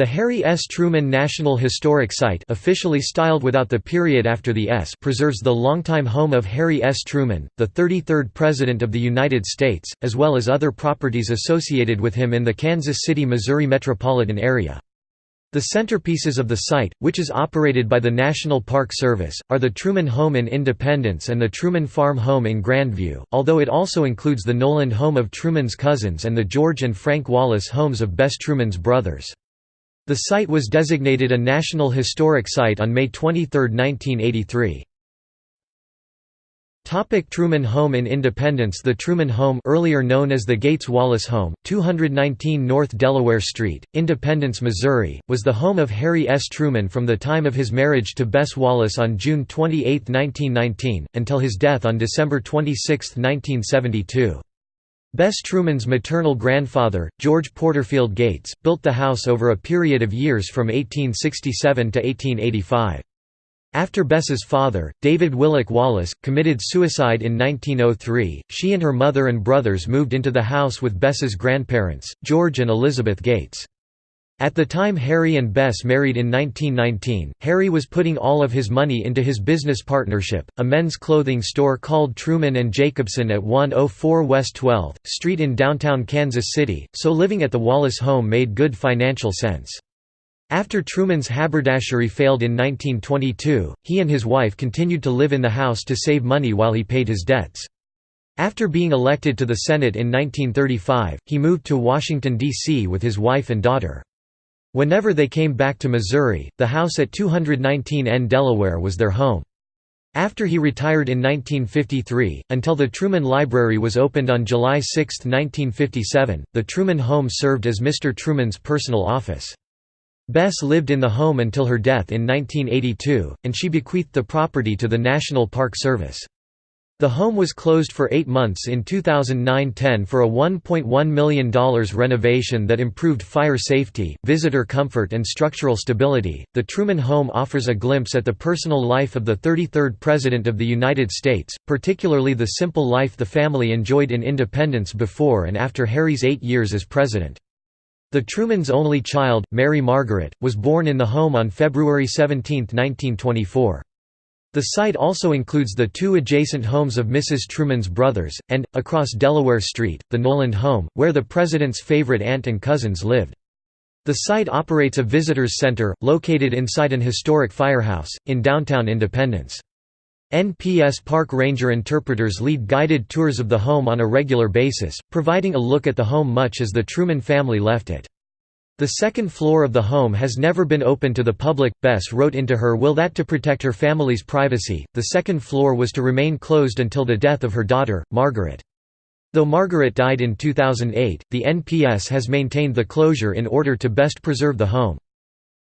The Harry S. Truman National Historic Site officially styled without the period after the S preserves the longtime home of Harry S. Truman, the 33rd President of the United States, as well as other properties associated with him in the Kansas City, Missouri metropolitan area. The centerpieces of the site, which is operated by the National Park Service, are the Truman Home in Independence and the Truman Farm Home in Grandview, although it also includes the Noland home of Truman's cousins and the George and Frank Wallace homes of Bess Truman's brothers. The site was designated a National Historic Site on May 23, 1983. Topic Truman Home in Independence The Truman Home earlier known as the Gates Wallace Home, 219 North Delaware Street, Independence, Missouri, was the home of Harry S. Truman from the time of his marriage to Bess Wallace on June 28, 1919, until his death on December 26, 1972. Bess Truman's maternal grandfather, George Porterfield Gates, built the house over a period of years from 1867 to 1885. After Bess's father, David Willock Wallace, committed suicide in 1903, she and her mother and brothers moved into the house with Bess's grandparents, George and Elizabeth Gates. At the time Harry and Bess married in 1919, Harry was putting all of his money into his business partnership, a men's clothing store called Truman and Jacobson at 104 West 12th Street in downtown Kansas City, so living at the Wallace home made good financial sense. After Truman's haberdashery failed in 1922, he and his wife continued to live in the house to save money while he paid his debts. After being elected to the Senate in 1935, he moved to Washington, D.C. with his wife and daughter. Whenever they came back to Missouri, the house at 219 N Delaware was their home. After he retired in 1953, until the Truman Library was opened on July 6, 1957, the Truman home served as Mr. Truman's personal office. Bess lived in the home until her death in 1982, and she bequeathed the property to the National Park Service. The home was closed for eight months in 2009–10 for a $1.1 million renovation that improved fire safety, visitor comfort and structural stability. The Truman Home offers a glimpse at the personal life of the 33rd President of the United States, particularly the simple life the family enjoyed in independence before and after Harry's eight years as president. The Truman's only child, Mary Margaret, was born in the home on February 17, 1924. The site also includes the two adjacent homes of Mrs. Truman's brothers, and, across Delaware Street, the Noland home, where the President's favorite aunt and cousins lived. The site operates a visitors center, located inside an historic firehouse, in downtown Independence. NPS Park Ranger interpreters lead guided tours of the home on a regular basis, providing a look at the home much as the Truman family left it. The second floor of the home has never been open to the public. Bess wrote into her will that to protect her family's privacy, the second floor was to remain closed until the death of her daughter, Margaret. Though Margaret died in 2008, the NPS has maintained the closure in order to best preserve the home.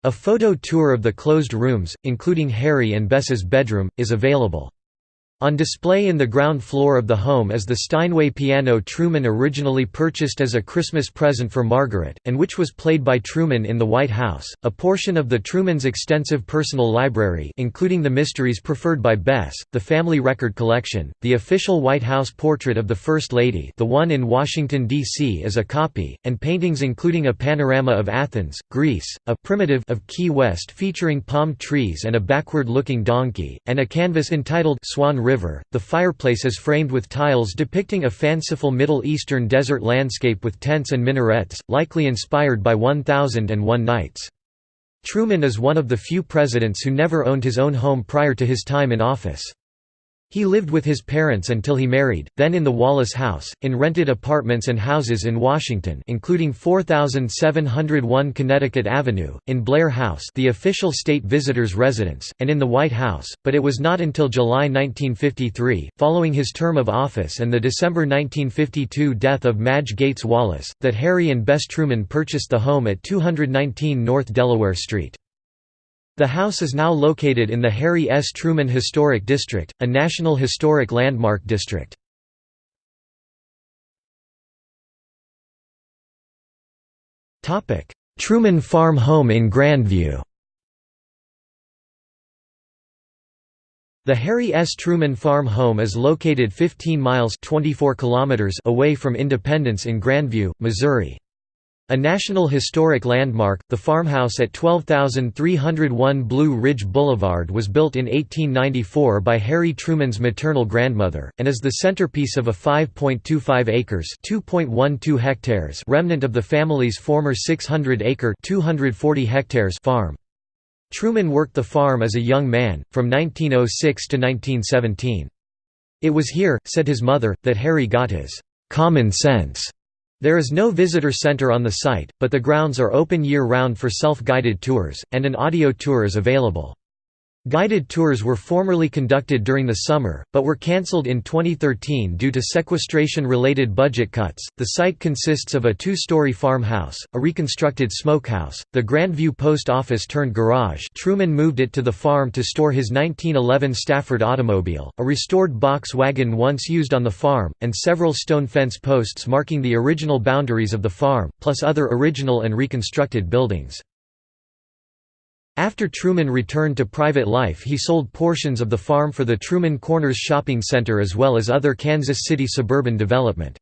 A photo tour of the closed rooms, including Harry and Bess's bedroom, is available. On display in the ground floor of the home is the Steinway piano Truman originally purchased as a Christmas present for Margaret, and which was played by Truman in the White House. A portion of the Truman's extensive personal library, including the mysteries preferred by Bess, the family record collection, the official White House portrait of the First Lady, the one in Washington D.C. is a copy, and paintings including a panorama of Athens, Greece, a primitive of Key West featuring palm trees and a backward-looking donkey, and a canvas entitled Swan River. The fireplace is framed with tiles depicting a fanciful Middle Eastern desert landscape with tents and minarets, likely inspired by 1001 Nights. Truman is one of the few presidents who never owned his own home prior to his time in office. He lived with his parents until he married, then in the Wallace House, in rented apartments and houses in Washington including 4701 Connecticut Avenue, in Blair House the official state visitor's residence, and in the White House, but it was not until July 1953, following his term of office and the December 1952 death of Madge Gates Wallace, that Harry and Bess Truman purchased the home at 219 North Delaware Street. The house is now located in the Harry S. Truman Historic District, a National Historic Landmark District. Truman Farm Home in Grandview The Harry S. Truman Farm Home is located 15 miles 24 kilometers away from Independence in Grandview, Missouri. A National Historic Landmark, the farmhouse at 12301 Blue Ridge Boulevard was built in 1894 by Harry Truman's maternal grandmother, and is the centerpiece of a 5.25 acres (2.12 hectares) remnant of the family's former 600-acre (240 hectares) farm. Truman worked the farm as a young man, from 1906 to 1917. It was here, said his mother, that Harry got his «common sense» There is no visitor center on the site, but the grounds are open year-round for self-guided tours, and an audio tour is available. Guided tours were formerly conducted during the summer, but were cancelled in 2013 due to sequestration-related budget cuts. The site consists of a two-story farmhouse, a reconstructed smokehouse, the Grandview post office turned garage. Truman moved it to the farm to store his 1911 Stafford automobile, a restored box wagon once used on the farm, and several stone fence posts marking the original boundaries of the farm, plus other original and reconstructed buildings. After Truman returned to private life he sold portions of the farm for the Truman Corners Shopping Center as well as other Kansas City suburban development.